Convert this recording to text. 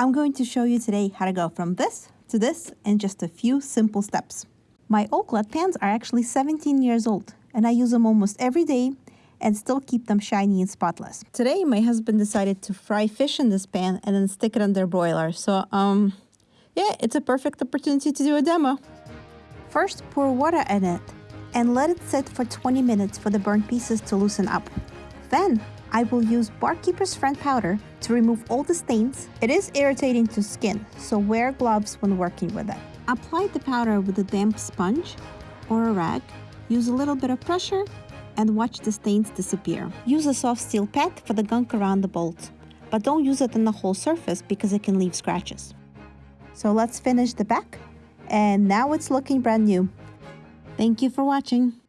I'm going to show you today how to go from this to this in just a few simple steps. My All-Clad pans are actually 17 years old and I use them almost every day and still keep them shiny and spotless. Today my husband decided to fry fish in this pan and then stick it under a broiler. So um yeah, it's a perfect opportunity to do a demo. First pour water in it and let it sit for 20 minutes for the burnt pieces to loosen up. Then I will use Bar Keepers Friend powder to remove all the stains. It is irritating to skin, so wear gloves when working with it. Apply the powder with a damp sponge or a rag. Use a little bit of pressure and watch the stains disappear. Use a soft steel pad for the gunk around the bolt, but don't use it on the whole surface because it can leave scratches. So let's finish the back, and now it's looking brand new. Thank you for watching.